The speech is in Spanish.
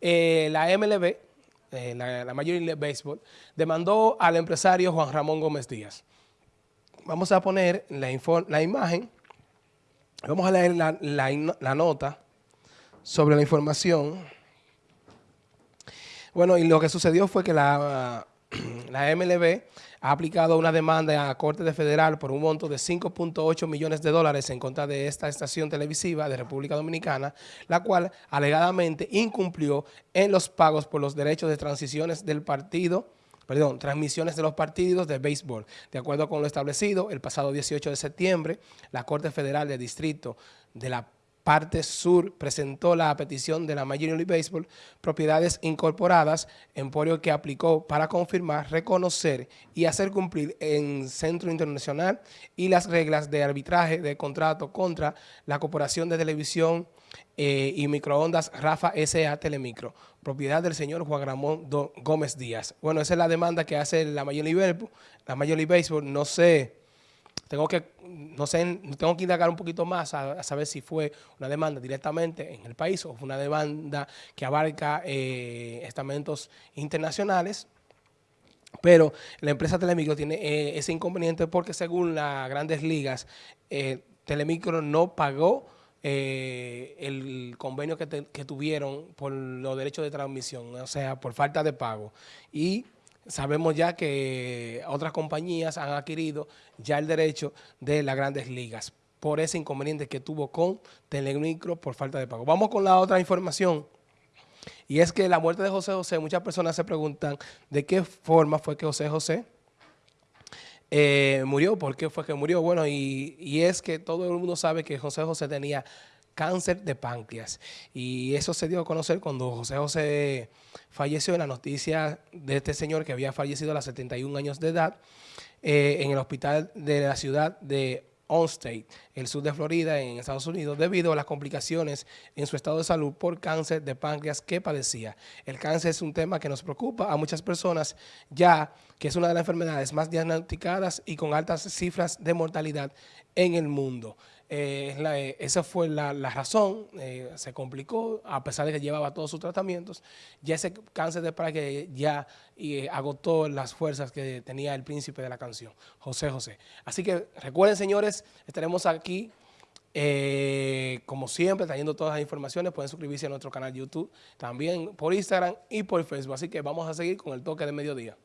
eh, la MLB, eh, la, la Major League Baseball, demandó al empresario Juan Ramón Gómez Díaz. Vamos a poner la, la imagen, vamos a leer la, la nota sobre la información. Bueno, y lo que sucedió fue que la, la MLB ha aplicado una demanda a Corte de Federal por un monto de 5.8 millones de dólares en contra de esta estación televisiva de República Dominicana, la cual alegadamente incumplió en los pagos por los derechos de transiciones del partido perdón, transmisiones de los partidos de béisbol. De acuerdo con lo establecido, el pasado 18 de septiembre, la Corte Federal de Distrito de la parte sur presentó la petición de la Major League Baseball, propiedades incorporadas, emporio que aplicó para confirmar, reconocer y hacer cumplir en Centro Internacional y las reglas de arbitraje de contrato contra la Corporación de Televisión eh, y Microondas Rafa S.A. Telemicro, propiedad del señor Juan Ramón Gómez Díaz. Bueno, esa es la demanda que hace la Major League la Major League Baseball, no sé tengo que, no sé, tengo que indagar un poquito más a, saber si fue una demanda directamente en el país o fue una demanda que abarca eh, estamentos internacionales. Pero la empresa Telemicro tiene eh, ese inconveniente porque según las grandes ligas, eh, Telemicro no pagó eh, el convenio que, que, tuvieron por los derechos de transmisión, o sea, por falta de pago. Y sabemos ya que otras compañías han adquirido ya el derecho de las grandes ligas por ese inconveniente que tuvo con Telemicro por falta de pago. Vamos con la otra información. Y es que la muerte de José José, muchas personas se preguntan de qué forma fue que José José eh, murió, por qué fue que murió. Bueno, y, y es que todo el mundo sabe que José José tenía cáncer de páncreas. Y eso se dio a conocer cuando José José falleció en la noticia de este señor que había fallecido a los 71 años de edad eh, en el hospital de la ciudad de Onstate, el sur de Florida, en Estados Unidos, debido a las complicaciones en su estado de salud por cáncer de páncreas que padecía. El cáncer es un tema que nos preocupa a muchas personas, ya que es una de las enfermedades más diagnosticadas y con altas cifras de mortalidad en el mundo. Eh, eh, esa fue la, razón, eh, se complicó, a pesar de que llevaba todos sus tratamientos, ya ese cáncer de páncreas ya agotó las fuerzas que tenía el príncipe de la canción, José José. Así que recuerden, señores, estaremos aquí, como siempre, trayendo todas las informaciones, pueden suscribirse a nuestro canal YouTube, también por Instagram y por Facebook, así que vamos a seguir con el toque de mediodía.